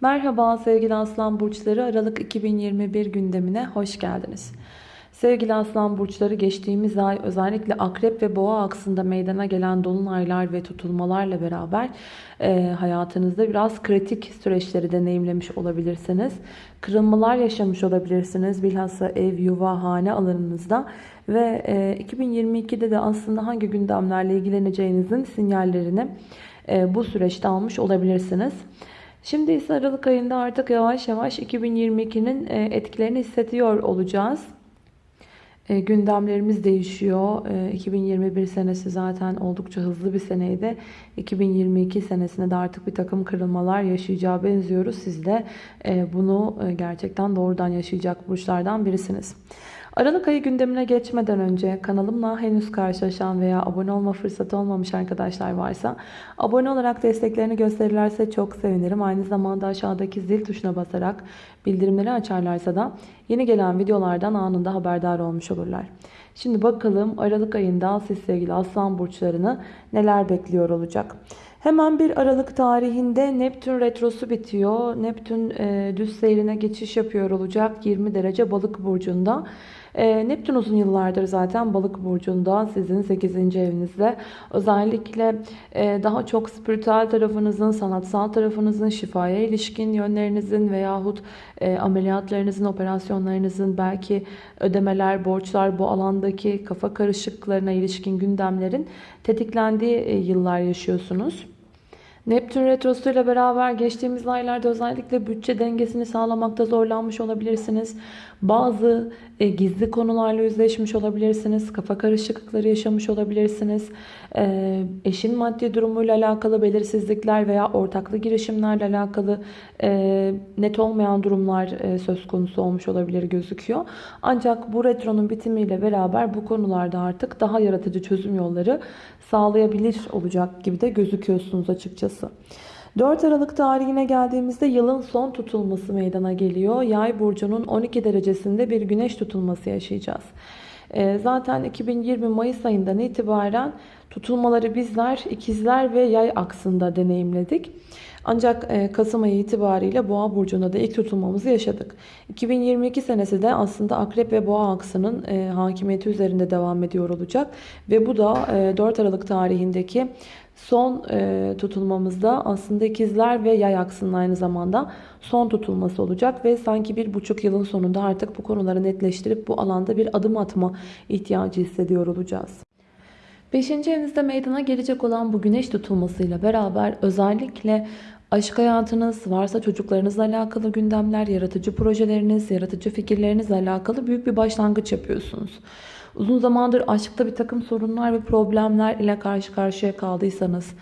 Merhaba sevgili Aslan Burçları Aralık 2021 gündemine hoş geldiniz. Sevgili Aslan Burçları geçtiğimiz ay özellikle Akrep ve Boğa aksında meydana gelen dolunaylar ve tutulmalarla beraber e, hayatınızda biraz kritik süreçleri deneyimlemiş olabilirsiniz. Kırılmalar yaşamış olabilirsiniz bilhassa ev, yuva, hane alanınızda ve e, 2022'de de aslında hangi gündemlerle ilgileneceğinizin sinyallerini e, bu süreçte almış olabilirsiniz. Şimdi ise Aralık ayında artık yavaş yavaş 2022'nin e, etkilerini hissediyor olacağız. E, gündemlerimiz değişiyor. E, 2021 senesi zaten oldukça hızlı bir seneydi. 2022 senesinde de artık bir takım kırılmalar yaşayacağı benziyoruz. Siz de e, bunu e, gerçekten doğrudan yaşayacak burçlardan birisiniz. Aralık ayı gündemine geçmeden önce kanalımla henüz karşılaşan veya abone olma fırsatı olmamış arkadaşlar varsa abone olarak desteklerini gösterirlerse çok sevinirim. Aynı zamanda aşağıdaki zil tuşuna basarak bildirimleri açarlarsa da yeni gelen videolardan anında haberdar olmuş olurlar. Şimdi bakalım Aralık ayında siz sevgili aslan burçlarını neler bekliyor olacak. Hemen bir Aralık tarihinde Neptün retrosu bitiyor. Neptün e, düz seyrine geçiş yapıyor olacak 20 derece balık burcunda. E, Neptün uzun yıllardır zaten balık burcunda sizin 8. evinizde. Özellikle e, daha çok spiritüel tarafınızın, sanatsal tarafınızın, şifaya ilişkin yönlerinizin veyahut e, ameliyatlarınızın, operasyonlarınızın belki ödemeler, borçlar bu alandaki kafa karışıklarına ilişkin gündemlerin tetiklendiği e, yıllar yaşıyorsunuz. Neptün Retrosu ile beraber geçtiğimiz aylarda özellikle bütçe dengesini sağlamakta zorlanmış olabilirsiniz. Bazı e, gizli konularla yüzleşmiş olabilirsiniz. Kafa karışıklıkları yaşamış olabilirsiniz. E, eşin maddi durumuyla alakalı belirsizlikler veya ortaklı girişimlerle alakalı e, net olmayan durumlar e, söz konusu olmuş olabilir gözüküyor. Ancak bu retronun bitimiyle beraber bu konularda artık daha yaratıcı çözüm yolları sağlayabilir olacak gibi de gözüküyorsunuz açıkçası. 4 Aralık tarihine geldiğimizde yılın son tutulması meydana geliyor. Yay burcunun 12 derecesinde bir güneş tutulması yaşayacağız. Ee, zaten 2020 Mayıs ayından itibaren tutulmaları bizler ikizler ve yay aksında deneyimledik. Ancak e, Kasım ayı itibariyle Boğa burcunda da ilk tutulmamızı yaşadık. 2022 senesi de aslında Akrep ve Boğa aksının e, hakimiyeti üzerinde devam ediyor olacak. Ve bu da 4 e, Aralık tarihindeki son tutulmamızda aslında ikizler ve yay aksının aynı zamanda son tutulması olacak. Ve sanki bir buçuk yılın sonunda artık bu konuları netleştirip bu alanda bir adım atma ihtiyacı hissediyor olacağız. Beşinci evinizde meydana gelecek olan bu güneş tutulmasıyla beraber özellikle Aşk hayatınız, varsa çocuklarınızla alakalı gündemler, yaratıcı projeleriniz, yaratıcı fikirlerinizle alakalı büyük bir başlangıç yapıyorsunuz. Uzun zamandır aşkta bir takım sorunlar ve problemler ile karşı karşıya kaldıysanız,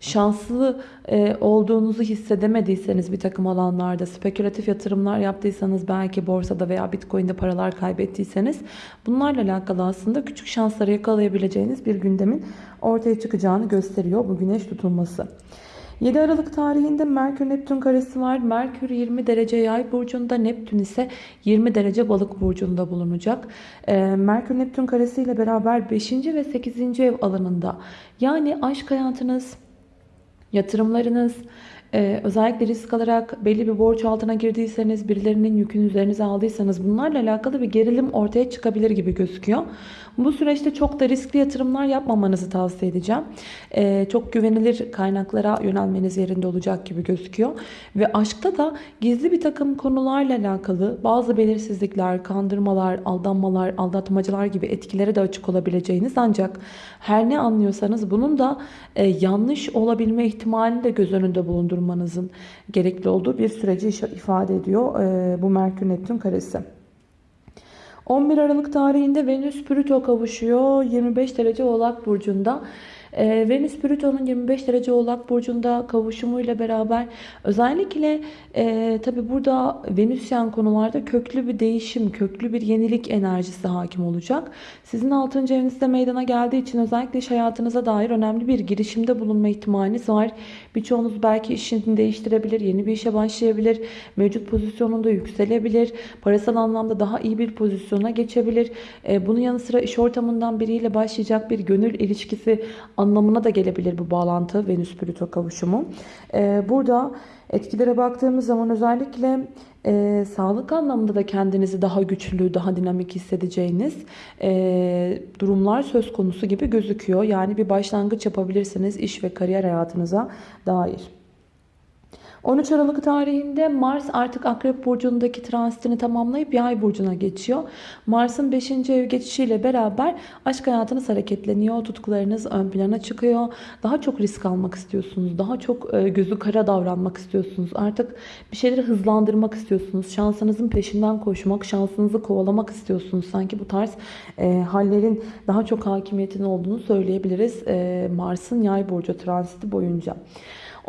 şanslı e, olduğunuzu hissedemediyseniz bir takım alanlarda, spekülatif yatırımlar yaptıysanız, belki borsada veya bitcoin'de paralar kaybettiyseniz, bunlarla alakalı aslında küçük şansları yakalayabileceğiniz bir gündemin ortaya çıkacağını gösteriyor bu güneş tutulması. 7 Aralık tarihinde Merkür Neptün karesi var. Merkür 20 derece yay burcunda, Neptün ise 20 derece balık burcunda bulunacak. Ee, Merkür Neptün karesi ile beraber 5. ve 8. ev alanında yani aşk hayatınız, yatırımlarınız, ee, özellikle risk alarak belli bir borç altına girdiyseniz, birilerinin yükünü üzerinize aldıysanız bunlarla alakalı bir gerilim ortaya çıkabilir gibi gözüküyor. Bu süreçte çok da riskli yatırımlar yapmamanızı tavsiye edeceğim. Ee, çok güvenilir kaynaklara yönelmeniz yerinde olacak gibi gözüküyor. Ve aşkta da gizli bir takım konularla alakalı bazı belirsizlikler, kandırmalar, aldanmalar, aldatmacılar gibi etkilere de açık olabileceğiniz ancak her ne anlıyorsanız bunun da e, yanlış olabilme ihtimalini de göz önünde bulundurmanızın gerekli olduğu bir süreci ifade ediyor e, bu Merkür Neptün karesi. 11 Aralık tarihinde Venüs Plüto kavuşuyor 25 derece Oğlak Burcu'nda. E, Venüs Plüton'un 25 derece Oğlak Burcu'nda kavuşumuyla beraber özellikle e, tabi burada Venüsyen konularda köklü bir değişim, köklü bir yenilik enerjisi hakim olacak. Sizin 6. evinizde meydana geldiği için özellikle iş hayatınıza dair önemli bir girişimde bulunma ihtimaliniz var. Birçoğunuz belki işini değiştirebilir, yeni bir işe başlayabilir, mevcut pozisyonunda yükselebilir, parasal anlamda daha iyi bir pozisyona geçebilir. E, bunun yanı sıra iş ortamından biriyle başlayacak bir gönül ilişkisi anlamına da gelebilir bu bağlantı Venüs-Plüto kavuşumu. Ee, burada etkilere baktığımız zaman özellikle e, sağlık anlamında da kendinizi daha güçlü, daha dinamik hissedeceğiniz e, durumlar söz konusu gibi gözüküyor. Yani bir başlangıç yapabilirsiniz iş ve kariyer hayatınıza dair. 13 Aralık tarihinde Mars artık Akrep Burcu'ndaki transitini tamamlayıp Yay Burcu'na geçiyor. Mars'ın 5. ev geçişiyle beraber aşk hayatınız hareketleniyor. Tutkularınız ön plana çıkıyor. Daha çok risk almak istiyorsunuz. Daha çok e, gözü kara davranmak istiyorsunuz. Artık bir şeyleri hızlandırmak istiyorsunuz. Şansınızın peşinden koşmak, şansınızı kovalamak istiyorsunuz. Sanki bu tarz e, hallerin daha çok hakimiyetin olduğunu söyleyebiliriz. E, Mars'ın Yay Burcu transiti boyunca.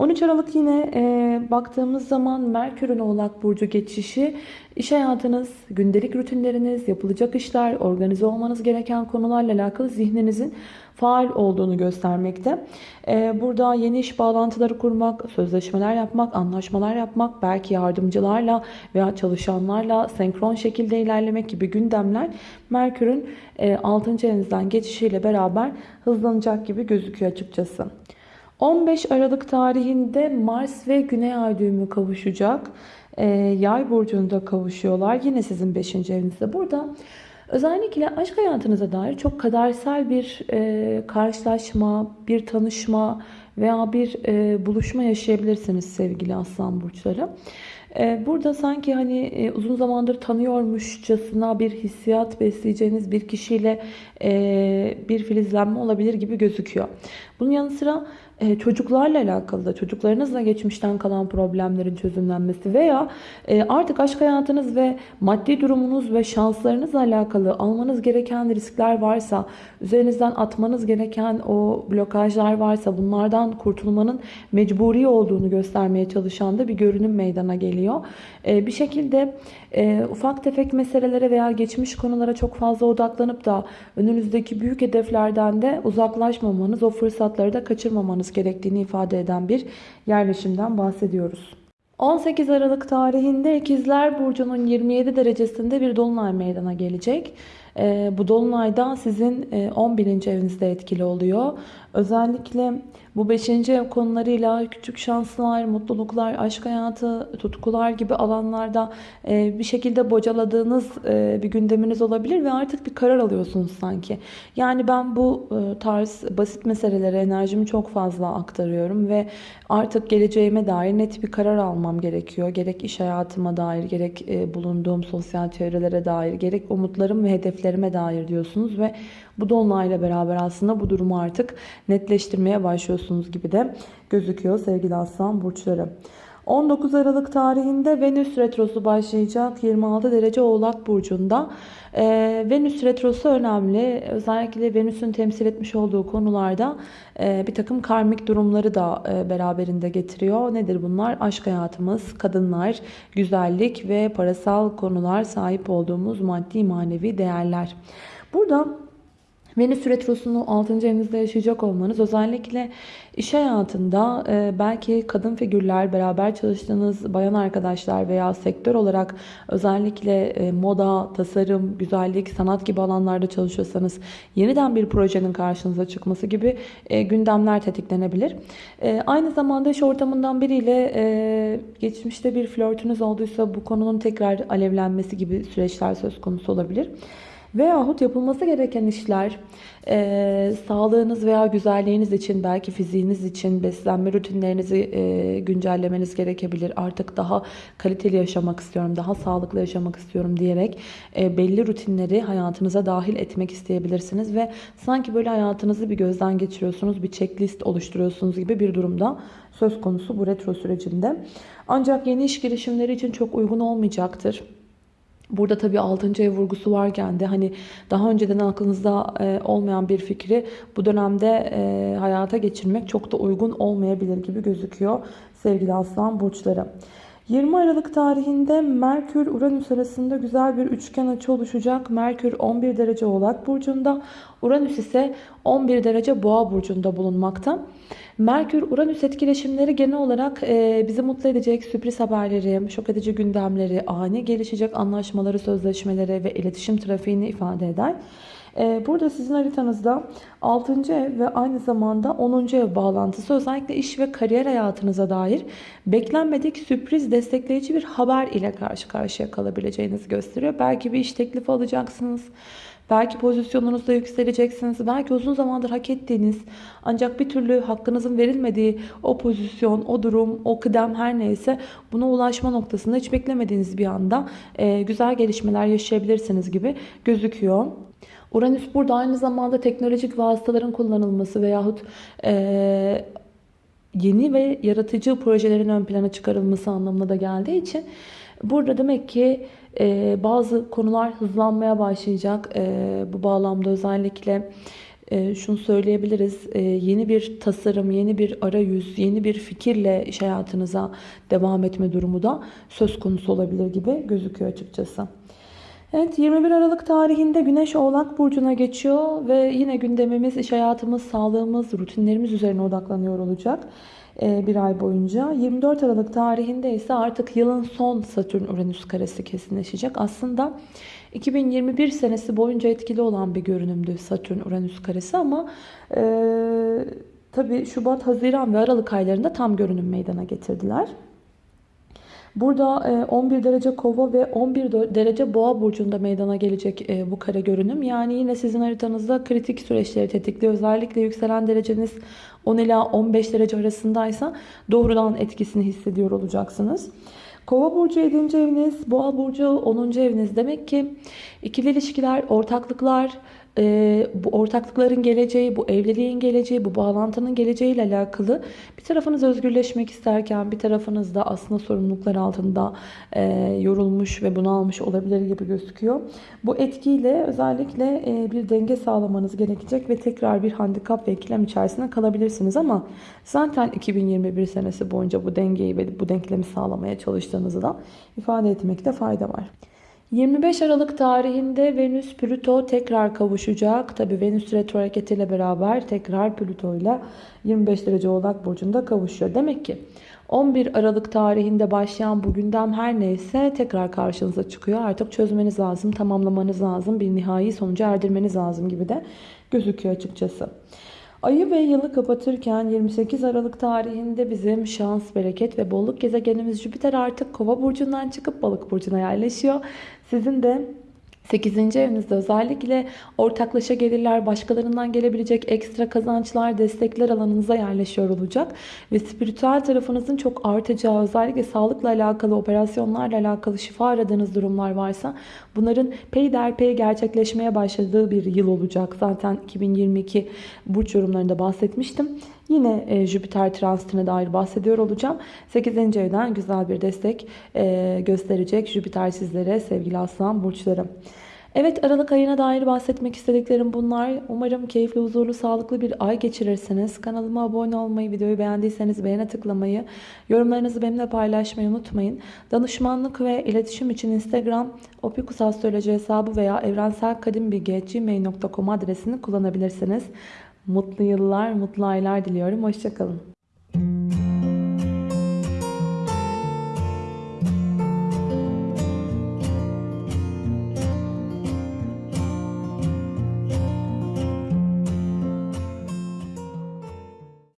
13 Aralık yine e, baktığımız zaman Merkür'ün Oğlak Burcu geçişi iş hayatınız, gündelik rutinleriniz, yapılacak işler, organize olmanız gereken konularla alakalı zihninizin faal olduğunu göstermekte. E, burada yeni iş bağlantıları kurmak, sözleşmeler yapmak, anlaşmalar yapmak, belki yardımcılarla veya çalışanlarla senkron şekilde ilerlemek gibi gündemler Merkür'ün e, 6. evinizden geçişiyle beraber hızlanacak gibi gözüküyor açıkçası. 15 Aralık tarihinde Mars ve Güney Ay düğümü kavuşacak. Ee, Yay burcunda kavuşuyorlar. Yine sizin 5. evinizde. Burada özellikle aşk hayatınıza dair çok kadersel bir e, karşılaşma, bir tanışma veya bir e, buluşma yaşayabilirsiniz sevgili aslan burçları. E, burada sanki hani e, uzun zamandır tanıyormuşçasına bir hissiyat besleyeceğiniz bir kişiyle bir filizlenme olabilir gibi gözüküyor. Bunun yanı sıra çocuklarla alakalı da çocuklarınızla geçmişten kalan problemlerin çözümlenmesi veya artık aşk hayatınız ve maddi durumunuz ve şanslarınızla alakalı almanız gereken riskler varsa, üzerinizden atmanız gereken o blokajlar varsa bunlardan kurtulmanın mecburi olduğunu göstermeye çalışan da bir görünüm meydana geliyor. Bir şekilde ufak tefek meselelere veya geçmiş konulara çok fazla odaklanıp da önünüzdeki büyük hedeflerden de uzaklaşmamanız, o fırsatları da kaçırmamanız gerektiğini ifade eden bir yerleşimden bahsediyoruz. 18 Aralık tarihinde İkizler Burcu'nun 27 derecesinde bir dolunay meydana gelecek. E, bu dolunayda sizin e, 11. evinizde etkili oluyor. Özellikle bu 5. ev konularıyla küçük şanslar, mutluluklar, aşk hayatı, tutkular gibi alanlarda e, bir şekilde bocaladığınız e, bir gündeminiz olabilir ve artık bir karar alıyorsunuz sanki. Yani ben bu e, tarz basit meselelere enerjimi çok fazla aktarıyorum ve artık geleceğime dair net bir karar almam gerekiyor. Gerek iş hayatıma dair, gerek e, bulunduğum sosyal çevrelere dair, gerek umutlarım ve hedeflerime dair diyorsunuz ve bu dolunayla beraber aslında bu durumu artık netleştirmeye başlıyorsunuz gibi de gözüküyor sevgili aslan burçları. 19 Aralık tarihinde Venüs Retrosu başlayacak 26 derece Oğlak Burcu'nda. Ee, Venüs Retrosu önemli. Özellikle Venüs'ün temsil etmiş olduğu konularda e, bir takım karmik durumları da e, beraberinde getiriyor. Nedir bunlar? Aşk hayatımız, kadınlar, güzellik ve parasal konular sahip olduğumuz maddi manevi değerler. Burada Venüs Retrosu'nu 6. evinizde yaşayacak olmanız özellikle iş hayatında e, belki kadın figürler, beraber çalıştığınız bayan arkadaşlar veya sektör olarak özellikle e, moda, tasarım, güzellik, sanat gibi alanlarda çalışıyorsanız yeniden bir projenin karşınıza çıkması gibi e, gündemler tetiklenebilir. Aynı zamanda iş ortamından biriyle geçmişte bir flörtünüz olduysa bu konunun tekrar alevlenmesi gibi süreçler söz konusu olabilir. Veyahut yapılması gereken işler e, sağlığınız veya güzelliğiniz için belki fiziğiniz için beslenme rutinlerinizi e, güncellemeniz gerekebilir. Artık daha kaliteli yaşamak istiyorum, daha sağlıklı yaşamak istiyorum diyerek e, belli rutinleri hayatınıza dahil etmek isteyebilirsiniz. Ve sanki böyle hayatınızı bir gözden geçiriyorsunuz, bir checklist oluşturuyorsunuz gibi bir durumda söz konusu bu retro sürecinde. Ancak yeni iş girişimleri için çok uygun olmayacaktır. Burada tabii 6. ev vurgusu varken de hani daha önceden aklınızda e, olmayan bir fikri bu dönemde e, hayata geçirmek çok da uygun olmayabilir gibi gözüküyor sevgili aslan burçları. 20 Aralık tarihinde Merkür Uranüs arasında güzel bir üçgen açı oluşacak. Merkür 11 derece Oğlak burcunda, Uranüs ise 11 derece Boğa burcunda bulunmakta. Merkür-Uranüs etkileşimleri genel olarak e, bizi mutlu edecek sürpriz haberleri, şok edici gündemleri, ani gelişecek anlaşmaları, sözleşmeleri ve iletişim trafiğini ifade eder. Ee, burada sizin haritanızda 6. ev ve aynı zamanda 10. ev bağlantısı özellikle iş ve kariyer hayatınıza dair beklenmedik sürpriz destekleyici bir haber ile karşı karşıya kalabileceğinizi gösteriyor. Belki bir iş teklifi alacaksınız. Belki pozisyonunuzda yükseleceksiniz. Belki uzun zamandır hak ettiğiniz ancak bir türlü hakkınızın verilmediği o pozisyon, o durum, o kıdem her neyse buna ulaşma noktasında hiç beklemediğiniz bir anda e, güzel gelişmeler yaşayabilirsiniz gibi gözüküyor. Uranüs burada aynı zamanda teknolojik vasıtaların kullanılması veyahut e, yeni ve yaratıcı projelerin ön plana çıkarılması anlamına da geldiği için burada demek ki e, bazı konular hızlanmaya başlayacak. E, bu bağlamda özellikle e, şunu söyleyebiliriz. E, yeni bir tasarım, yeni bir arayüz, yeni bir fikirle iş hayatınıza devam etme durumu da söz konusu olabilir gibi gözüküyor açıkçası. Evet 21 Aralık tarihinde Güneş Oğlak Burcu'na geçiyor ve yine gündemimiz iş hayatımız, sağlığımız, rutinlerimiz üzerine odaklanıyor olacak e, bir ay boyunca. 24 Aralık tarihinde ise artık yılın son Satürn-Uranüs karesi kesinleşecek. Aslında 2021 senesi boyunca etkili olan bir görünümdü Satürn-Uranüs karesi ama e, tabii Şubat, Haziran ve Aralık aylarında tam görünüm meydana getirdiler. Burada 11 e, derece kova ve 11 derece boğa burcunda meydana gelecek e, bu kare görünüm. Yani yine sizin haritanızda kritik süreçleri tetikliyor. Özellikle yükselen dereceniz 10 ila 15 derece arasındaysa doğrudan etkisini hissediyor olacaksınız. Kova burcu 7. eviniz, boğa burcu 10. eviniz. Demek ki ikili ilişkiler, ortaklıklar, e, bu ortaklıkların geleceği, bu evliliğin geleceği, bu bağlantının geleceği ile alakalı bir tarafınız özgürleşmek isterken bir tarafınız da aslında sorumluluklar altında e, yorulmuş ve bunalmış olabilir gibi gözüküyor. Bu etkiyle özellikle e, bir denge sağlamanız gerekecek ve tekrar bir handikap ve ikilem içerisinde kalabilirsiniz ama zaten 2021 senesi boyunca bu dengeyi ve bu denklemi sağlamaya çalıştığınızı da ifade etmekte fayda var. 25 Aralık tarihinde Venüs Plüto tekrar kavuşacak. Tabi Venüs retro hareketiyle beraber tekrar Plüto ile 25 derece Oğlak burcunda kavuşuyor. Demek ki 11 Aralık tarihinde başlayan bu gündem her neyse tekrar karşınıza çıkıyor. Artık çözmeniz lazım, tamamlamanız lazım, bir nihai sonuca erdirmeniz lazım gibi de gözüküyor açıkçası. Ayı ve yılı kapatırken 28 Aralık tarihinde bizim şans, bereket ve bolluk gezegenimiz Jüpiter artık kova burcundan çıkıp balık burcuna yerleşiyor. Sizin de 8. evinizde özellikle ortaklaşa gelirler, başkalarından gelebilecek ekstra kazançlar, destekler alanınıza yerleşiyor olacak. Ve spiritüel tarafınızın çok artacağı, özellikle sağlıkla alakalı, operasyonlarla alakalı şifa aradığınız durumlar varsa bunların peyderpey gerçekleşmeye başladığı bir yıl olacak. Zaten 2022 burç yorumlarında bahsetmiştim. Yine e, Jüpiter transitine dair bahsediyor olacağım. 8. evden güzel bir destek e, gösterecek Jüpiter sizlere sevgili aslan burçları. Evet Aralık ayına dair bahsetmek istediklerim bunlar. Umarım keyifli, huzurlu, sağlıklı bir ay geçirirsiniz. Kanalıma abone olmayı, videoyu beğendiyseniz beğene tıklamayı, yorumlarınızı benimle paylaşmayı unutmayın. Danışmanlık ve iletişim için Instagram Opikus Astroloji hesabı veya evrenselkadimbilgi.gmail.com adresini kullanabilirsiniz. Mutlu yıllar, mutlu aylar diliyorum. Hoşçakalın.